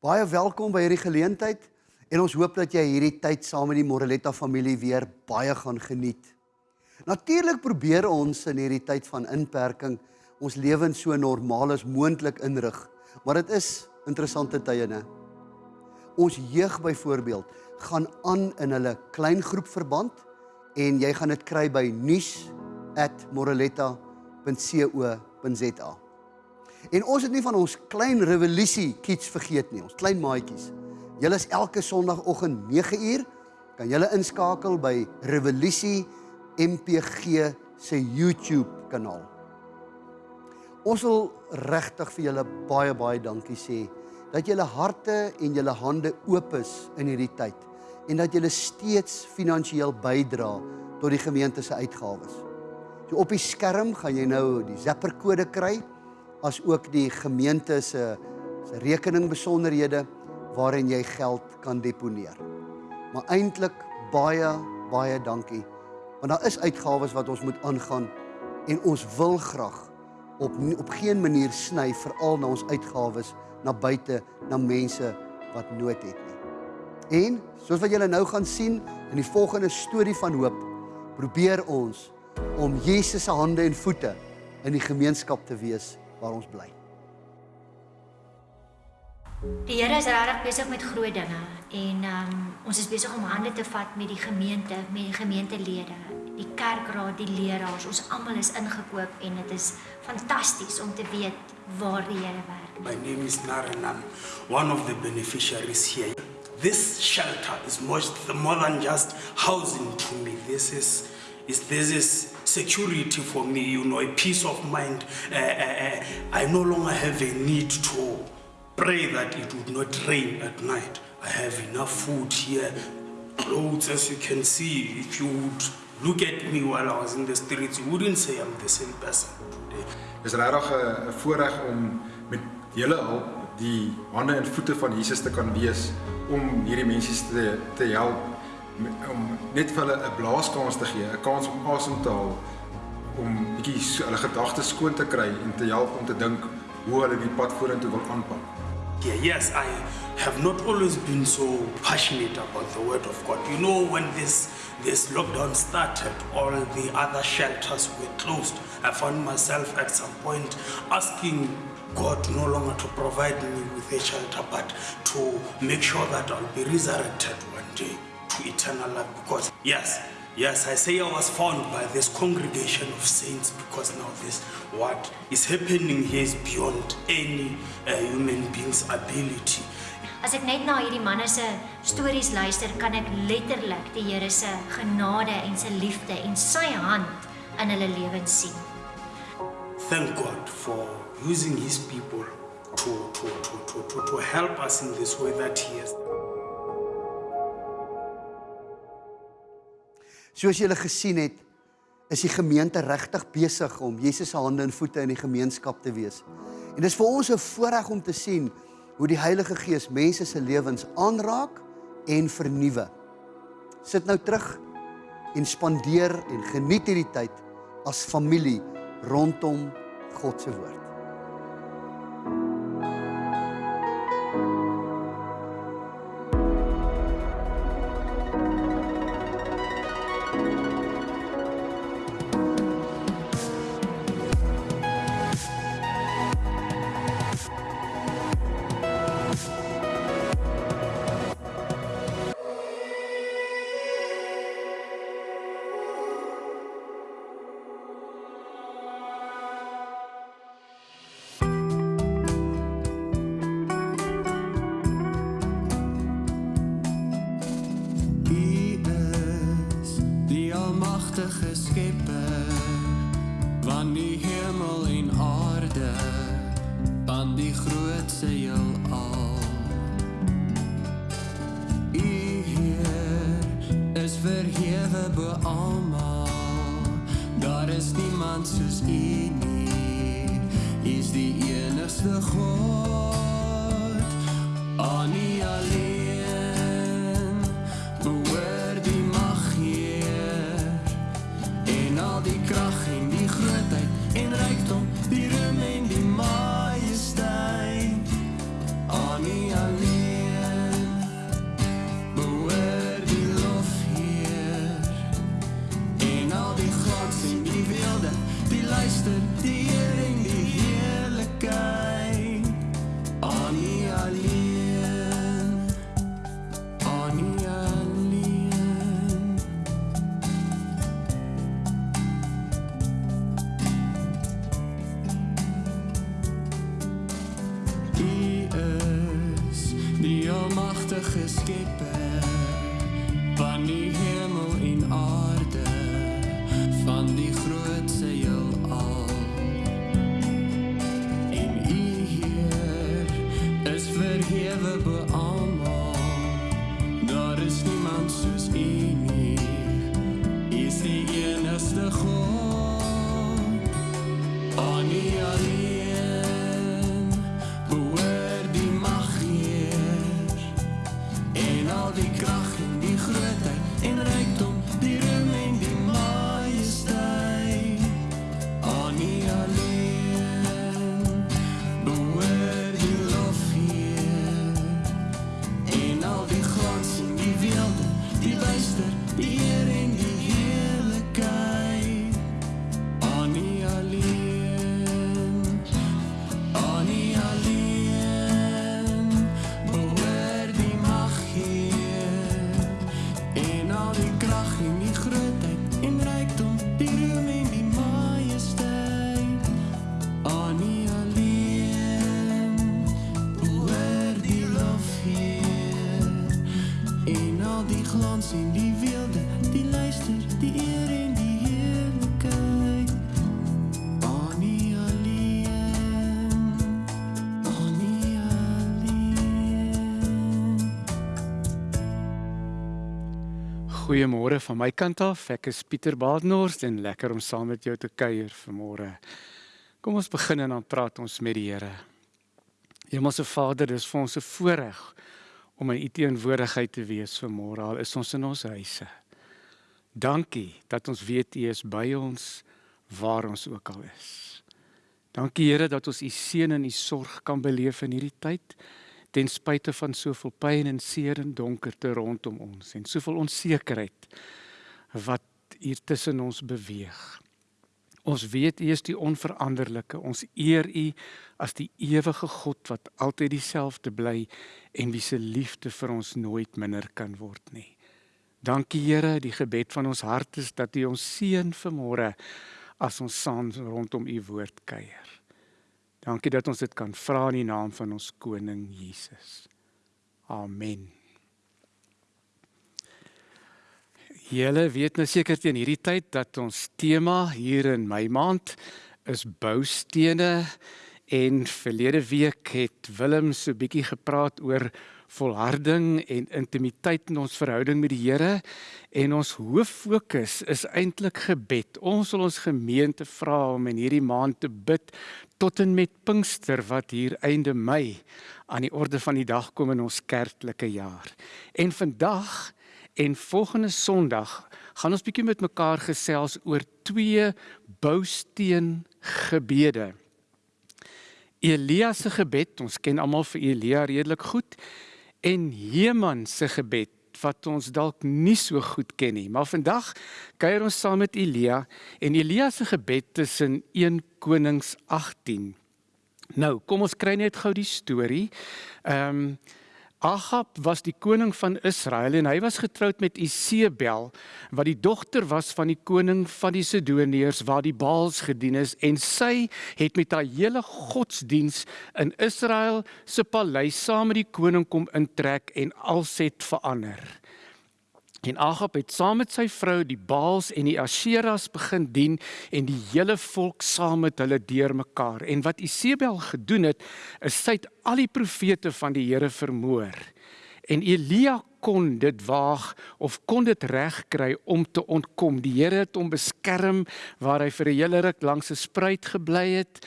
Baie welkom by hierdie geleentheid en ons hoop dat jy hierdie tyd saam met die Moreletta familie weer baie gaan geniet. Natuurlik probeer ons in hierdie tyd van inperking ons lewens so normaal as moontlik inrig, maar dit is interessante tye, né? Ons jeug byvoorbeeld gaan aan in hulle klein groep verband en jy gaan dit kry by nuus@moreletta.co.za. En ons het nie van ons klein revolusie kids vergeet nie, ons klein maatjies. Julle is elke Sondagoggend 9uur kan julle inskakel by Revolusie MPG se YouTube kanaal. Ons wil regtig vir julle baie baie dankie sê dat julle harte en julle hande oop is in hierdie tyd en dat julle steeds finansiëel bydra tot die gemeente se uitgawes. So op die skerm gaan jy nou die Zapper kode kry as ook die gemeente se se rekening besonderhede waarin jy geld kan deponeer. Maar eintlik baie baie dankie want daar is uitgawes wat ons moet aangaan en ons wil graag op op geen manier sny veral na ons uitgawes na buite na mense wat nood het nie. En soos wat julle nou gaan sien in die volgende storie van hoop, probeer ons om Jesus se hande en voete in die gemeenskap te wees waar ons bly. Die Here is regtig besig met groot dinge en um, ons is besig om hande te vat met die gemeente, met die gemeentelede, die kerkraad, die leraars. Ons almal is ingekoop en dit is fantasties om te weet waar die Here werk. My name is Naranam, one of the beneficiaries here. This shelter is much more than just housing to me. This is is this is security for me, you know, a peace of mind. Uh, uh, I no longer have a need to pray that it would not rain at night. I have enough food here, clothes, as you can see. If you would look at me while I was in the streets, you wouldn't say I'm the same person today. Dis regtig 'n voorreg om met julle hulp die hande en voete van Jesus te kan wees om help om net vir hulle 'n blaaskans te gee, 'n kans om asem te haal om bietjie hulle gedagtes skoon te kry en te help om te dink hoe hulle die pad vorentoe wil aanpak. Yeah, yes, I have not always been so passionate about the word of God. You know, when this this lockdown started, all the other shelters were closed. I found myself at some point asking God no longer to provide me with a shelter, but to make sure that I'll be resurrected one day to eternal life. Because, yes, yes, I say I was found by this congregation of saints because now this, what is happening here is beyond any uh, human being's ability. As ek net na hierdie manne se stories luister, kan ek letterlik die Here se genade en sy liefde en sy hand in hulle lewens sien. Thank God for using his people to, to, to, to, to, to help us in this way that he has Soos julle gesien het, is die gemeente regtig besig om Jesus se hande en voete in die gemeenskap te wees. En dis vir ons 'n voorreg om te sien hoe die Heilige Gees mense se lewens aanraak en vernuwe. Sit nou terug en spandeer en geniet hierdie tyd as familie rondom God se woord. U nie. U is die enigste God. Almagtige Skepper van die hemel Goeiemôre van my kant af. Ek is Pieter Badenhorst en lekker om saam met jou te kuier vanmôre. Kom ons begin en dan praat ons met die Here. Hemelse Vader, dis vir ons 'n voorreg om in U teenwoordigheid te wees vanmôre. Al is ons in ons huise. Dankie dat ons weet U is by ons waar ons ook al is. Dankie Here dat ons U seën en U sorg kan beleef in hierdie tyd ten spyte van soveel pyn en seer en donkerte rondom ons en soveel onsekerheid wat hier tussen ons beweeg. Ons weet U is die onveranderlike. Ons eer U as die ewige God wat altyd dieselfde bly en wie se liefde vir ons nooit minder kan word nie. Dankie Here, die gebed van ons hart is dat U ons seën vanmôre as ons saam rondom U woord kuier. Dankie dat ons dit kan vra in die naam van ons koning Jesus. Amen. Julle weet nou seker teen hierdie tyd dat ons tema hier in my maand is boustene en verlede week het Willem so bietjie gepraat oor volharding en intimiteit in ons verhouding met die Here en ons hoof fokus is eintlik gebed. Ons wil ons gemeente vra om in hierdie maand te bid tot en met Pinkster wat hier einde Mei aan die orde van die dag kom in ons kerklike jaar. En vandag en volgende Sondag gaan ons bietjie met mekaar gesels oor twee bousteen gebede. Elia se gebed, ons ken almal vir Elia redelik goed en Heman se gebed wat ons dalk nie so goed ken nie. Maar vandag kuier ons saam met Elia en Elia se gebed in 1 Konings 18. Nou, kom ons kry net gou die storie. Ehm um, Ahab was die koning van Israel en hy was getroud met Isebel wat die dogter was van die koning van die Sidoniërs waar die Baals gedien is en sy het met haar hele godsdiens in Israel se paleis saam met die koning kom intrek en alles het verander. En Agab het saam met sy vrou die Baals en die Asheras begin dien en die hele volk saam met hulle deurmekaar. En wat Isebel gedoen het, is sy het al die profete van die Here vermoor. En Elia kon dit waag of kon dit regkry om te ontkom. Die Here het hom beskerm waar hy vir 'n hele ruk langs 'n spruit gebly het.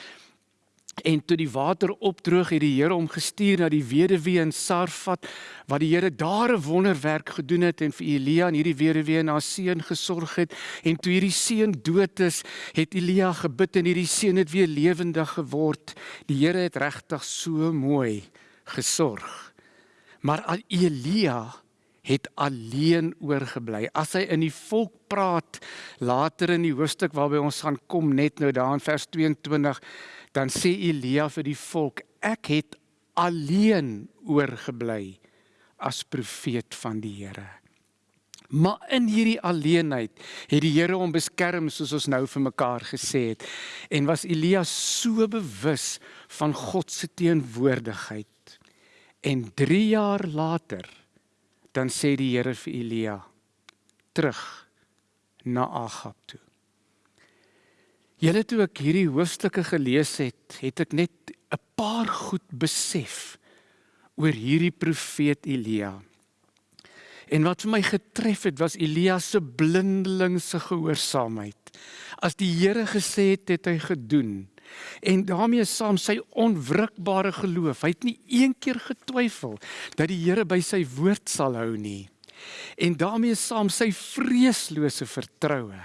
En toe die water opdroog het die Here hom gestuur na die weduwee in Sarfat wat die Here daar 'n wonderwerk gedoen het en vir Elia en hierdie weduwee na 'n seun gesorg het en toe hierdie seun dood is, het Elia gebid en hierdie seun het weer lewendig geword. Die Here het regtig so mooi gesorg. Maar Elia het alleen oorgebly. As hy in die volk praat later in die hoofstuk waarby ons gaan kom net nou daar in vers 22 dan sê Elia vir die volk ek het alleen oorgebly as profeet van die Here. Maar in hierdie alleenheid het die Here hom beskerm soos ons nou vir mekaar gesê het en was Elia so bewus van God se teenwoordigheid En 3 jaar later dan sê die Here vir Elia terug na Agab toe. Julle toe ek hierdie hoofstukke gelees het, het ek net 'n paar goed besef oor hierdie profeet Elia. En wat vir my getref het was Elia se blindelingse gehoorsaamheid. As die Here gesê het, het hy gedoen. En daarmee saam sy onwrikbare geloof. Hy het nie een keer getwyfel dat die Here by sy woord sal hou nie. En daarmee saam sy vreeslose vertroue.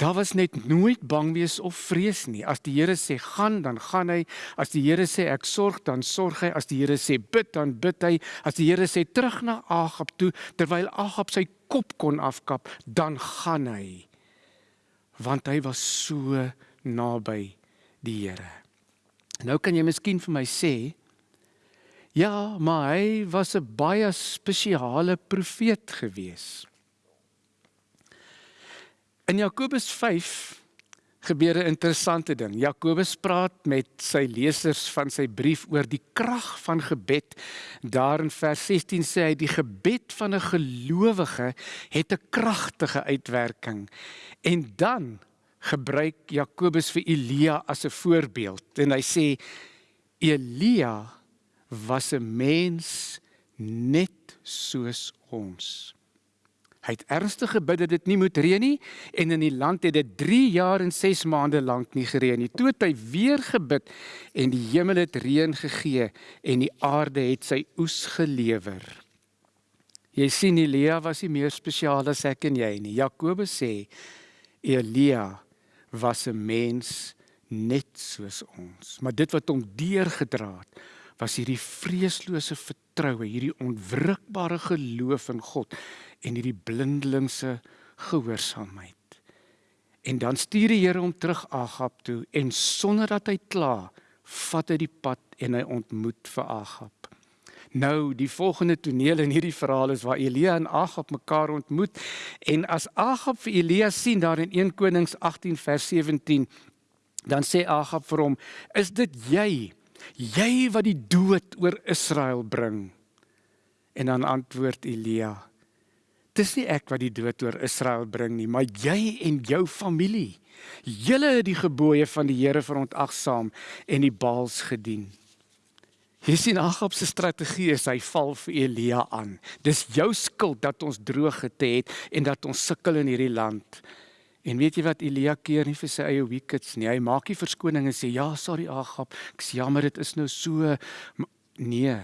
Daar was net nooit bang wees of vrees nie. As die Here sê gaan, dan gaan hy. As die Here sê ek sorg, dan sorg hy. As die Here sê bid, dan bid hy. As die Here sê terug na Agab toe terwyl Agab sy kop kon afkap, dan gaan hy. Want hy was so naby die Here. Nou kan jy miskien vir my sê, ja, maar hy was 'n baie spesiale profeet gewees. In Jakobus 5 gebeur 'n interessante ding. Jakobus praat met sy lesers van sy brief oor die krag van gebed. Daar in vers 16 sê hy die gebed van 'n gelowige het 'n kragtige uitwerking. En dan gebruik Jakobus vir Elia as 'n voorbeeld en hy sê Elia was 'n mens net soos ons. Hy het ernstig gebid dat dit nie moet reën nie en in die land het dit 3 jaar en 6 maande lank nie gereën nie. Toe het hy weer gebid en die hemel het reën gegee en die aarde het sy oes gelewer. Jy sien Elia was nie meer spesiaal as ek en jy nie. Jakobus sê Elia was 'n mens net soos ons. Maar dit wat hom deurgedra het, was hierdie vreeslose vertroue, hierdie onwrikbare geloof in God en hierdie blindelingse gehoorsaamheid. En dan stuur die Here hom terug Agab toe en sonder dat hy kla, vat hy die pad en hy ontmoet vir Agab. Nou, die volgende toneel in hierdie verhaal is waar Elia en Agab mekaar ontmoet en as Agab vir Elia sien daar in 1 Konings 18 vers 17, dan sê Agab vir hom: "Is dit jy? Jy wat die dood oor Israel bring?" En dan antwoord Elia: "Dis nie ek wat die dood oor Israel bring nie, maar jy en jou familie. Julle het die gebooie van die Here verontagsaam en die Baals gedien." Hier sien Agab se strategie is hy val vir Elia aan. Dis jou skuld dat ons droog het en dat ons sukkel in hierdie land. En weet jy wat Elia keer nie vir sy eie wickets nie. Hy maak nie verskoning en sê ja, sorry Agab. Ek sê jammer dit is nou so nee.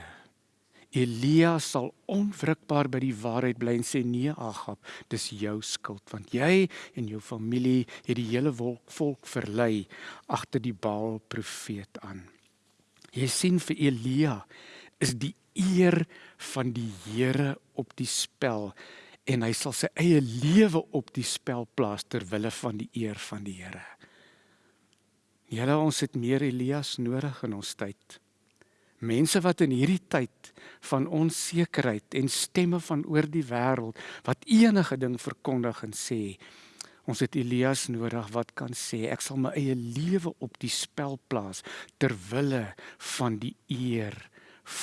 Elia sal onwrikbaar by die waarheid bly en sê nee Agab, dis jou skuld want jy en jou familie het die hele volk verlei agter die Baal profeet aan. Jy sien vir Elia is die eer van die Here op die spel en hy sal sy eie lewe op die spel plaas ter wille van die eer van die Here. Julle ons het meer Elias nodig in ons tyd. Mense wat in hierdie tyd van onsekerheid en stemme van oor die wêreld wat enige ding verkondig en sê Ons het Elias nodig wat kan sê ek sal my eie lewe op die spel plaas ter wille van die eer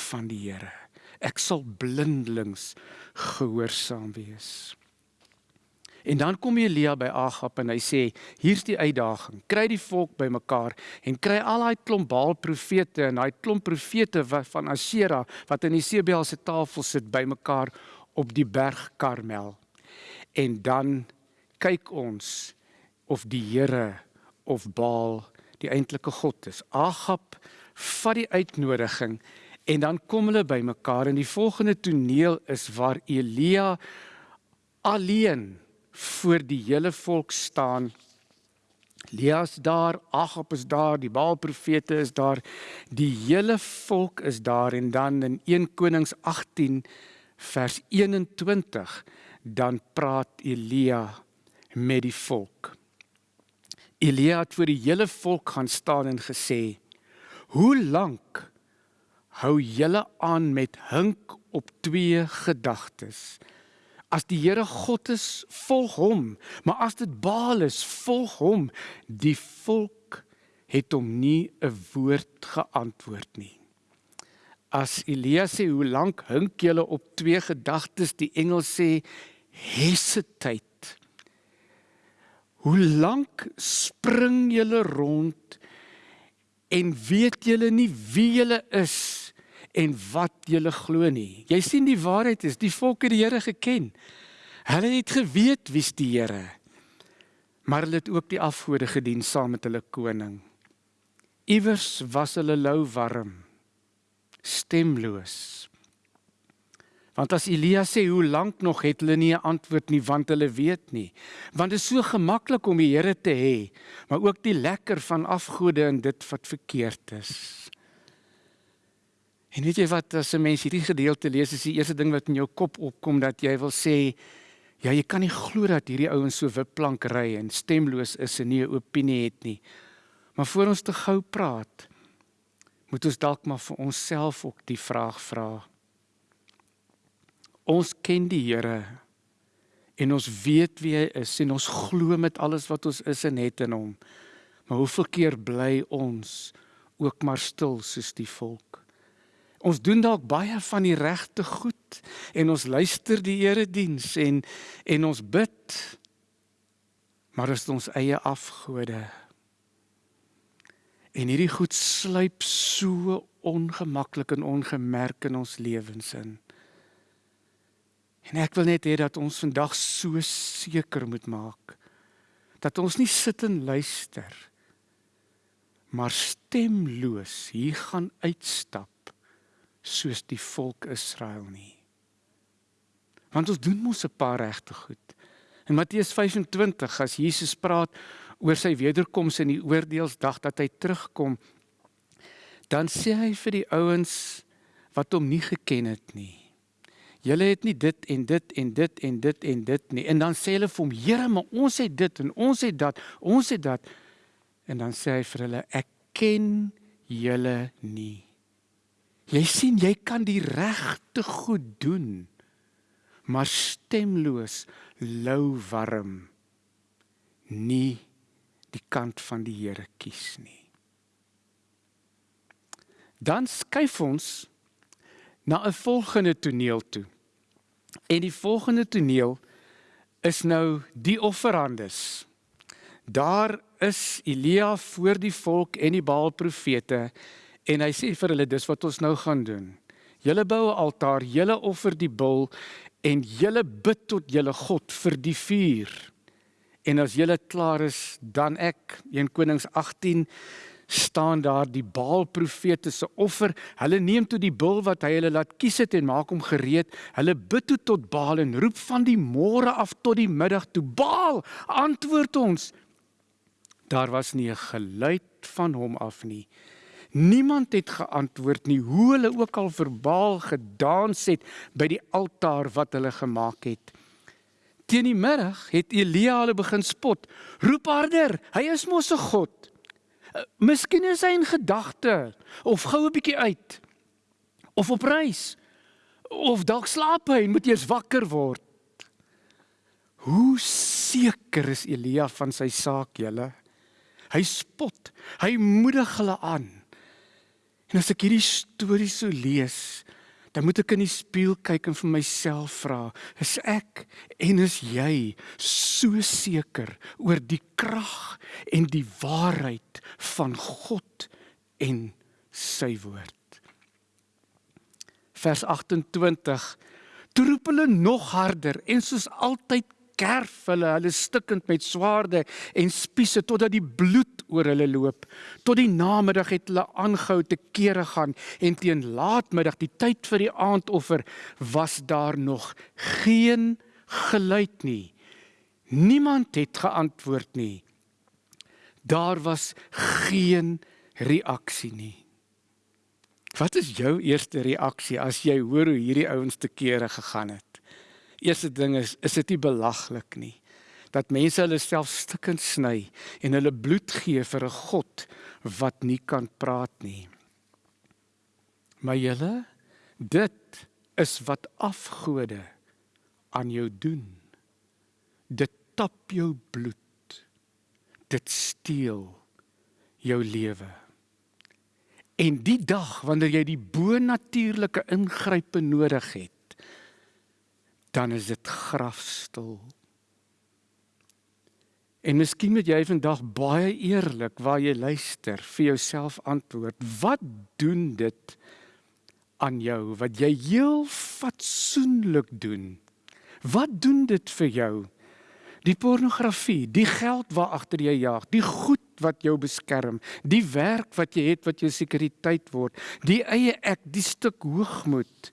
van die Here. Ek sal blindelings gehoorsaam wees. En dan kom Elia by Agab en hy sê hier's die uitdaging. Kry die volk bymekaar en kry al daai klomp Baal profete en daai klomp profete van Asera wat in die Sebel se tafel sit bymekaar op die berg Karmel. En dan kyk ons of die Here of Baal die eintlike God is. Agab vat die uitnodiging en dan kom hulle bymekaar en die volgende toneel is waar Elia alleen voor die hele volk staan. Elias daar, Agab is daar, die Baal profete is daar, die hele volk is daar en dan in 1 Konings 18 vers 21 dan praat Elia met die volk. Elia het voor die hele volk gaan staan en gesê: "Hoe lank hou julle aan met hink op twee gedagtes? As die Here God is, volg hom, maar as dit Baal is, volg hom." Die volk het hom nie 'n woord geantwoord nie. as Elia sê hoe lank hink julle op twee gedagtes die engel sê hesitate hoe lank spring julle rond en weet julle nie wie julle is en wat julle glo nie jy sien die waarheid is die volk het die Here geken hulle het geweet wie's die Here maar hulle het ook die afgode gedien saam met hulle koning iewers was hulle lou warm stemloos. Want as Elia sê hoe lank nog het hulle nie 'n antwoord nie want hulle weet nie. Want dit is so gemaklik om die Here te hê, maar ook die lekker van afgode en dit wat verkeerd is. En weet jy wat as 'n mens hierdie gedeelte lees, is die eerste ding wat in jou kop opkom dat jy wil sê ja, jy kan nie glo dat hierdie ouens so wipplank ry en stemloos is en nie 'n opinie het nie. Maar voor ons te gou praat, moet ons dalk maar vir onsself ook die vraag vra. Ons ken die Here en ons weet wie hy is en ons glo met alles wat ons is en het in hom. Maar hoeveel keer bly ons ook maar stil soos die volk? Ons doen dalk baie van die regte goed en ons luister die Here diens en en ons bid. Maar is ons eie afgode En hierdie goed sluip so ongemaklik en ongemerk in ons lewens in. En ek wil net hê dat ons vandag so seker moet maak dat ons nie sit en luister maar stemloos hier gaan uitstap soos die volk Israel nie. Want ons doen mos 'n paar regte goed. In Matteus 25 as Jesus praat oor sy wederkoms in die oordeelsdag dat hy terugkom dan sê hy vir die ouens wat hom nie geken het nie julle het nie dit en dit en dit en dit en dit nie en dan sê hulle vir hom Here maar ons het dit en ons het dat ons het dat en dan sê hy vir hulle ek ken julle nie jy sien jy kan die regte goed doen maar stemloos lou warm nie die kant van die Here kies nie. Dan skuif ons na 'n volgende toneel toe. En die volgende toneel is nou die offerandes. Daar is Elia voor die volk en die Baal profete en hy sê vir hulle dis wat ons nou gaan doen. Julle bou 'n altaar, julle offer die bul en julle bid tot julle God vir die vuur. En as julle klaar is, dan ek 1 Konings 18 staan daar die Baal profete se offer. Hulle neem toe die bul wat hy hulle laat kies het en maak hom gereed. Hulle bid toe tot Baal en roep van die môre af tot die middag toe: "Baal, antwoord ons." Daar was nie 'n geluid van hom af nie. Niemand het geantwoord nie hoe hulle ook al verbaal gedans het by die altaar wat hulle gemaak het. Teen die middag het Elia hulle begin spot. Roep harder, hy is mos 'n god. Uh, miskien is hy in gedagte of gou 'n bietjie uit of op reis of dalk slaap hy en moet eers wakker word. Hoe seker is Elia van sy saak, julle? Hy spot, hy moedig hulle aan. En as ek hierdie storie so lees, dan moet ek in die spieël kyk en vir myself vra, is ek en is jy so seker oor die krag en die waarheid van God en sy woord? Vers 28 Toe roep hulle nog harder en soos altyd kerf hulle hulle stikkend met swaarde en spiese totdat die bloed oor hulle loop. Tot die namiddag het hulle aangehou te kere gaan en teen laatmiddag die tyd vir die aandoffer was daar nog geen geluid nie. Niemand het geantwoord nie. Daar was geen reaksie nie. Wat is jou eerste reaksie as jy hoor hoe hierdie ouens te kere gegaan het? Eerste ding is is dit nie belaglik nie dat mense hulle self stikkend sny en hulle bloed gee vir 'n God wat nie kan praat nie. Maar julle dit is wat afgode aan jou doen. Dit tap jou bloed. Dit steel jou lewe. En die dag wanneer jy die bonatuurlike ingrype nodig het, dan is dit grafstil. En miskien moet jy vandag baie eerlik waar jy luister vir jouself antwoord. Wat doen dit aan jou wat jy heel fatsoenlik doen? Wat doen dit vir jou? Die pornografie, die geld waar agter jy jag, die goed wat jou beskerm, die werk wat jy het wat jou sekuriteit word, die eie ek, die stuk hoogmoed.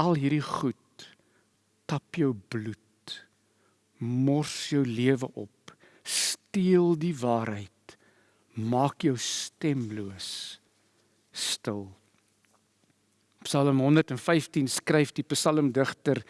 Al hierdie goed tap jou bloed, mors jou lewe op, steel die waarheid, maak jou stemloos, stil. Psalm 115 skryf die psalmdigter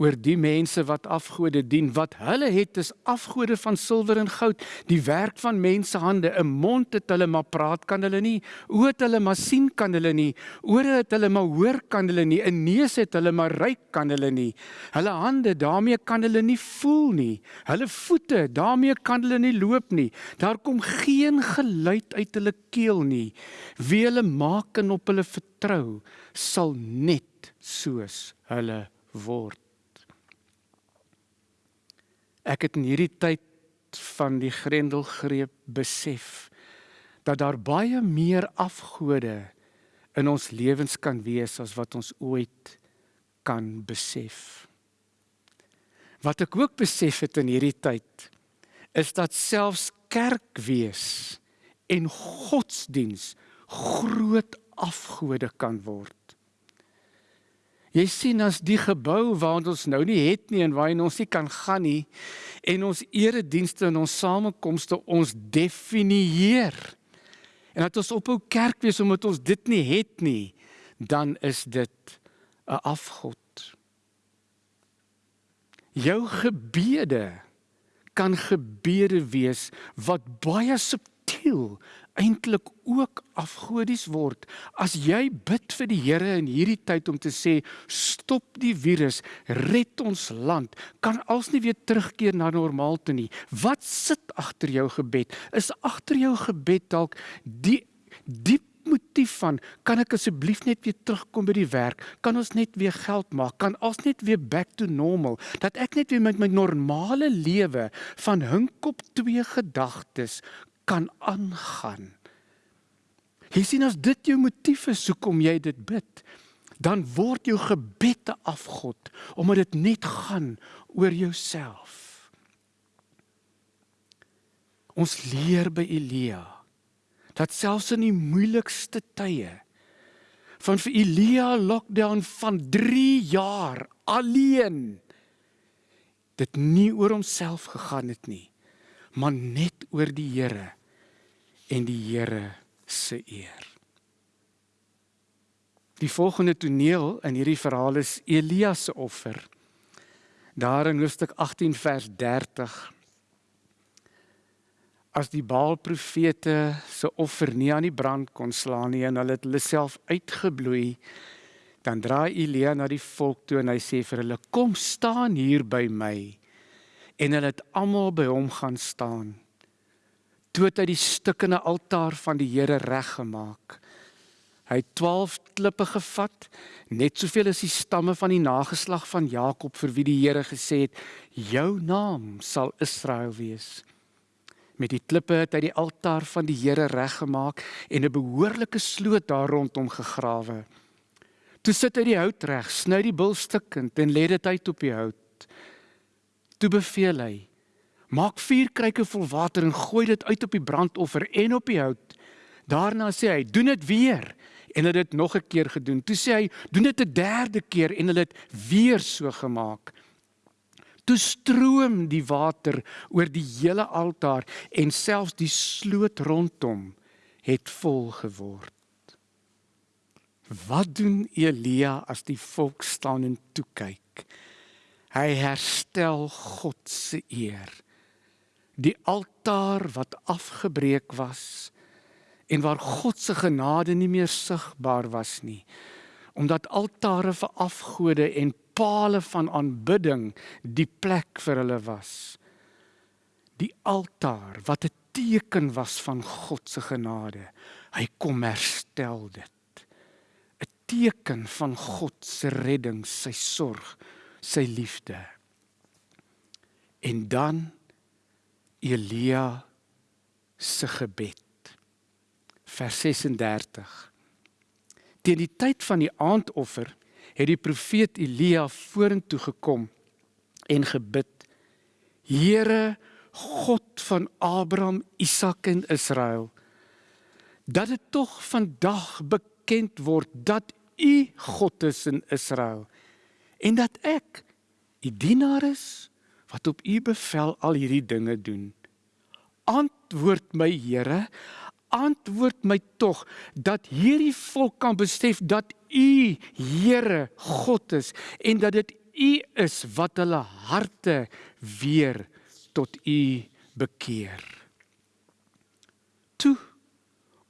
oor die mense wat afgode dien wat hulle het is afgode van silwer en goud. Die werk van mense hande 'n mond het hulle maar praat kan hulle nie oë het hulle maar sien kan hulle nie ore het hulle maar hoor kan hulle nie 'n neus het hulle maar ruik kan hulle nie. Hulle hande daarmee kan hulle nie voel nie. Hulle voete daarmee kan hulle nie loop nie. Daar kom geen geluid uit hulle keel nie. Wie hulle maak en op hulle vertrou sal net soos hulle word Ek het in hierdie tyd van die grendelgreep besef dat daar baie meer afgode in ons lewens kan wees as wat ons ooit kan besef. Wat ek ook besef het in hierdie tyd is dat selfs kerk wees en godsdiens groot afgode kan word. Jy sien as die gebou waar ons nou nie het nie en waar ons nie kan gaan nie en ons eredienste en ons samekomste ons definieer. En dat ons ophou kerk wees omdat ons dit nie het nie, dan is dit 'n afgod. Jou gebede kan gebede wees wat baie subtiel eintlik ook afgodies word. As jy bid vir die Here in hierdie tyd om te sê stop die virus, red ons land, kan als nie weer terugkeer na normaal toe nie. Wat sit agter jou gebed? Is agter jou gebed dalk die diep motief van kan ek asseblief net weer terugkom by die werk? Kan ons net weer geld maak? Kan ons net weer back to normal? Dat ek net weer met my normale lewe van hinkop twee gedagtes kan aangaan. Jy sien as dit jou motief is hoekom jy dit bid, dan word jou gebed 'n afgod omdat dit net gaan oor jouself. Ons leer by Elia dat selfs in die moeilikste tye van vir Elia lockdown van 3 jaar alleen dit nie oor homself gegaan het nie maar net oor die Here en die Here se eer. Die volgende toneel in hierdie verhaal is Elia se offer. Daar in Hoofstuk 18 vers 30. As die Baal profete se offer nie aan die brand kon slaan nie en hulle het hulle self uitgebloei, dan draai Elia na die volk toe en hy sê vir hulle: "Kom staan hier by my." En hulle het almal by hom gaan staan toe het hy die stukkende altaar van die Here reggemaak. Hy het 12 klippe gevat, net soveel as die stamme van die nageslag van Jakob vir wie die Here gesê het: "Jou naam sal Israel wees." Met die klippe het hy die altaar van die Here reggemaak en 'n behoorlike sloot daar rondom gegrawe. Toe sit hy die hout reg, sny die bul stukkend en lê dit uit op die hout. Toe beveel hy: Maak vier kruike vol water en gooi dit uit op die brandoffer en op die hout. Daarna sê hy, doen dit weer en het dit nog 'n keer gedoen. Toe sê hy, doen dit 'n derde keer en hulle het weer so gemaak. Toe stroom die water oor die hele altaar en selfs die sloot rondom het vol geword. Wat doen Elia as die volk staan en toe kyk? Hy herstel God se eer die altaar wat afgebreek was en waar God se genade nie meer sigbaar was nie omdat altare vir afgode en pale van aanbidding die plek vir hulle was die altaar wat 'n teken was van God se genade. Hy kom herstel dit. 'n Teken van God se redding, sy sorg, sy liefde. En dan Elia se gebed. Vers 36. Teen die tyd van die aandoffer het die profeet Elia vorentoe gekom en gebid: Here God van Abraham, Isak en Israel, dat dit tog vandag bekend word dat U God is in Israel en dat ek U dienaar is wat op U bevel al hierdie dinge doen. Antwoord my Here, antwoord my tog dat hierdie volk kan besef dat U Here God is en dat dit U is wat hulle harte weer tot U bekeer. Toe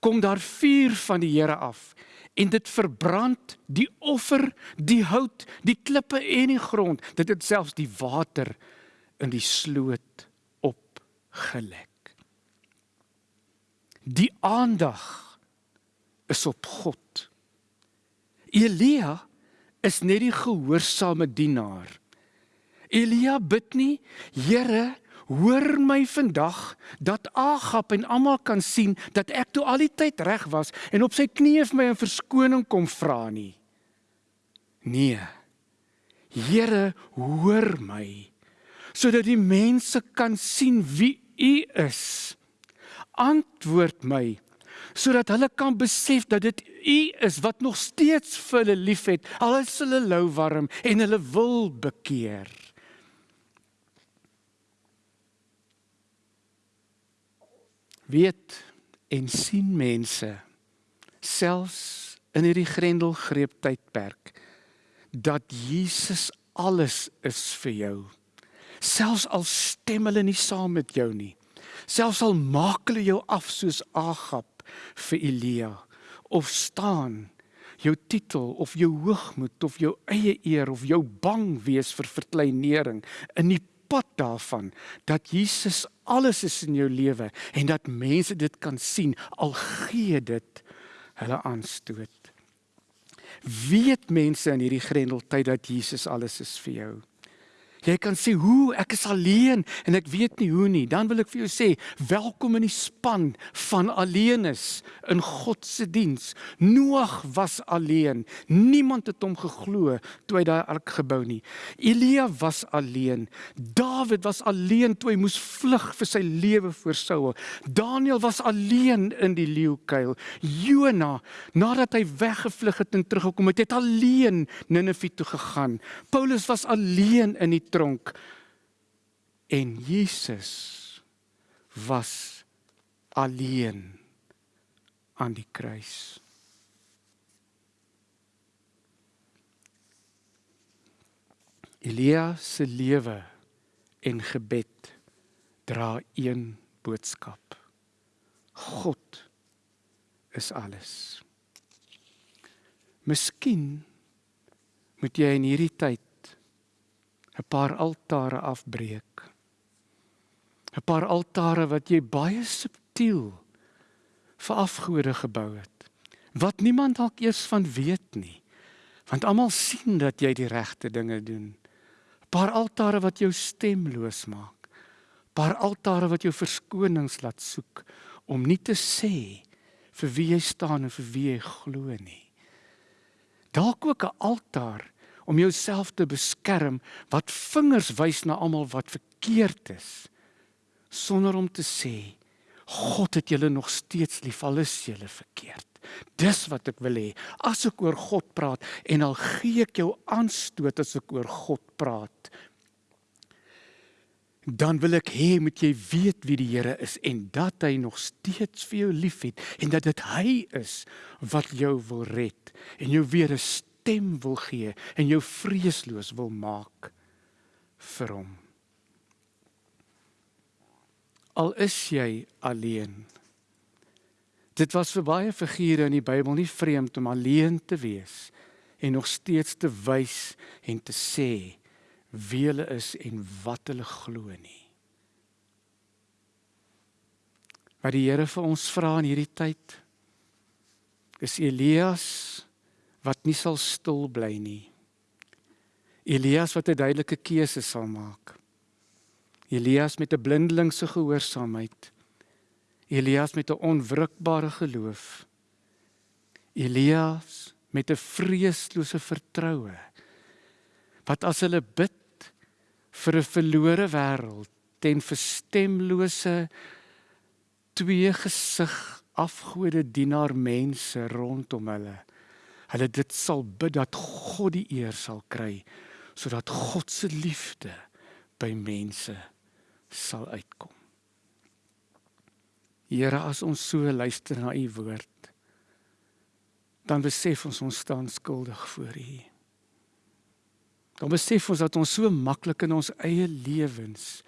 kom daar vuur van die Here af en dit verbrand die offer, die hout, die klippe en die grond. Dit het selfs die water in die sloot opgelek. Die aandag is op God. Elia is net die gehoorsame dienaar. Elia bid nie, Here, hoor my vandag dat Agap en almal kan sien dat ek toe al die tyd reg was en op sy knieë vir my 'n verskoning kom vra nie. Nee. Here, hoor my sodat die mense kan sien wie U is. Antwoord my sodat hulle kan besef dat dit U is wat nog steeds vir hulle liefhet al is hulle lou warm en hulle wil bekeer. Weet en sien mense selfs in hierdie grendelgreep tydperk dat Jesus alles is vir jou. Selfs al stem hulle nie saam met jou nie. Selfs al maak hulle jou af soos Agap vir Elia of staan jou titel of jou hoogmoed of jou eie eer of jou bang wees vir verkleinering in die pad daarvan dat Jesus alles is in jou lewe en dat mense dit kan sien al gee dit hulle aanstoot. Weet mense in hierdie grendeltyd dat Jesus alles is vir jou. Jy kan sê hoe ek is alleen en ek weet nie hoe nie. Dan wil ek vir jou sê welkom in die span van alleenes in God se diens. Noag was alleen. Niemand het hom geglo toe hy daai ark gebou nie. Elia was alleen. Dawid was alleen toe hy moes vlug vir sy lewe voor Saul. Daniël was alleen in die leeukuil. Jona nadat hy weggevlug het en teruggekom het, het alleen Ninive toe gegaan. Paulus was alleen in die tronk en Jesus was alleen aan die kruis. Elia se lewe en gebed dra een boodskap. God is alles. Miskien moet jy in hierdie tyd 'n paar altare afbreek. 'n Paar altare wat jy baie subtiel vir afgode gebou het. Wat niemand dalk eers van weet nie. Want almal sien dat jy die regte dinge doen. 'n Paar altare wat jou stemloos maak. 'n Paar altare wat jou verskonings laat soek om nie te sê vir wie jy staan en vir wie jy glo nie. Dalk ook 'n altaar om jouself te beskerm wat vingers wys na almal wat verkeerd is sonder om te sê God het julle nog steeds lief al is julle verkeerd. Dis wat ek wil hê. As ek oor God praat en al gee ek jou aanstoot as ek oor God praat, dan wil ek hê moet jy weet wie die Here is en dat hy nog steeds vir jou liefhet en dat dit hy is wat jou wil red en jou weer 'n stem wil gee en jou vreesloos wil maak vir hom. Al is jy alleen. Dit was vir baie figure in die Bybel nie vreemd om alleen te wees en nog steeds te wys en te sê wie hulle is en wat hulle glo nie. Wat die Here vir ons vra in hierdie tyd is Elias wat nie sal stil bly nie. Elias wat 'n duidelike keuse sal maak. Elias met 'n blindelingse gehoorsaamheid. Elias met 'n onwrikbare geloof. Elias met 'n vreeslose vertroue. Wat as hulle bid vir 'n verlore wêreld ten verstemlose twee gesig afgode dienaar mense rondom hulle. Hulle dit sal bid dat God die eer sal kry sodat God se liefde by mense sal uitkom. Here, as ons so luister na u woord, dan besef ons ons staan skuldig voor u. Dan besef ons dat ons so maklik in ons eie lewens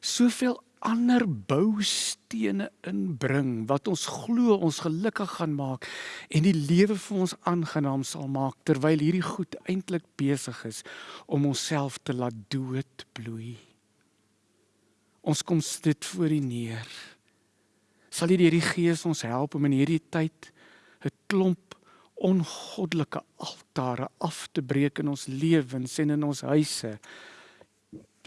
soveel ander boustene inbring wat ons glo ons gelukkig gaan maak en die lewe vir ons aangenaam sal maak terwyl hierdie goed eintlik besig is om onsself te laat doodbloei. Ons kom dit voor U neer. Sal U deur die Gees ons help om in hierdie tyd 'n klomp ongoddelike altare af te breek in ons lewens en in ons huise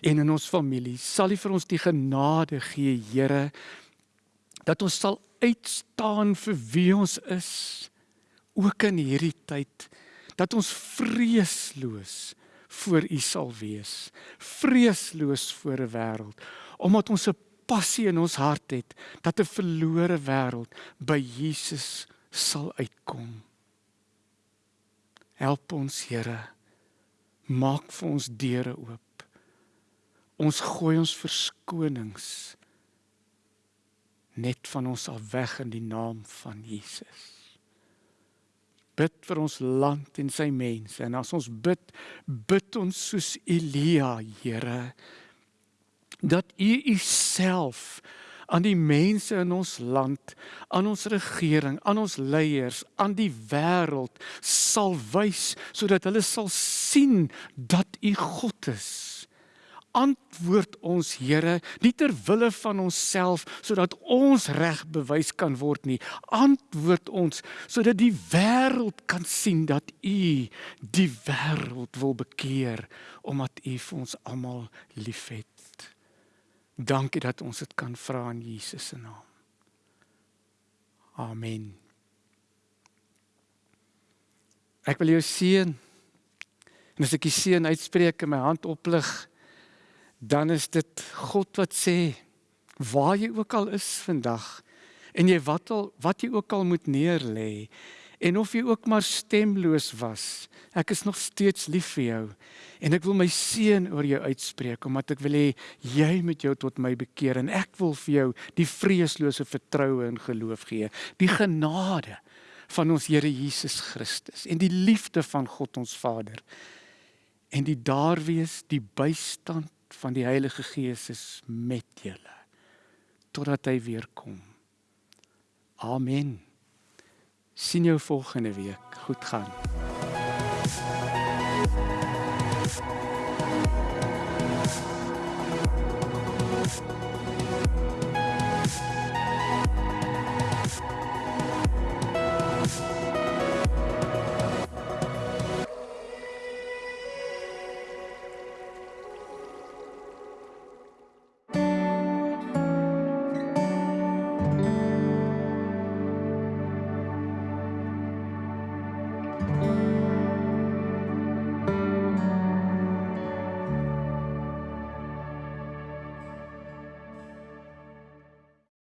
en in ons familie. Sal U vir ons die genade gee, Here, dat ons sal uitstaan vir wie ons is ook in hierdie tyd dat ons vreesloos voor U sal wees. Vreesloos voor 'n wêreld omdat ons 'n passie in ons hart het dat 'n verlore wêreld by Jesus sal uitkom. Help ons, Here. Maak vir ons deure oop. Ons gooi ons verskonings net van ons af weg in die naam van Jesus. Bid vir ons land en sy mense en as ons bid, bid ons soos Elia, Here, dat U Uself aan die mense in ons land, aan ons regering, aan ons leiers, aan die wêreld sal wys sodat hulle sal sien dat U God is. Antwoord ons Here, nie ter wille van onsself sodat ons reg bewys kan word nie. Antwoord ons sodat die wêreld kan sien dat U die wêreld wil bekeer omdat U vir ons almal liefhet. Dankie dat ons dit kan vra in Jesus se naam. Amen. Ek wil jou seën. En as ek die seën uitspreek en my hand oplig, dan is dit God wat sê waar jy ook al is vandag en jy wat al wat jy ook al moet neerlê en of jy ook maar stemloos was ek is nog steeds lief vir jou en ek wil my seën oor jou uitspreek omdat ek wil hê jy moet jou tot my bekeer en ek wil vir jou die vreeslose vertroue en geloof gee die genade van ons Here Jesus Christus en die liefde van God ons Vader en die daar wees die bystand van die Heilige Gees is met julle totdat hy weer kom. Amen. Sien jou volgende week. Goed gaan. Thank